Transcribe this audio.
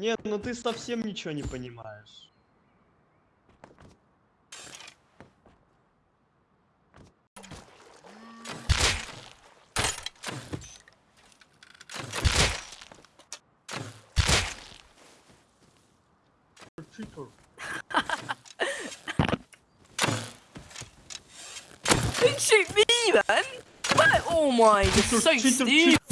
Нет, ну ты совсем ничего не понимаешь. Читер. Don't shoot me, man! What? Oh my, you're so cheater, stupid.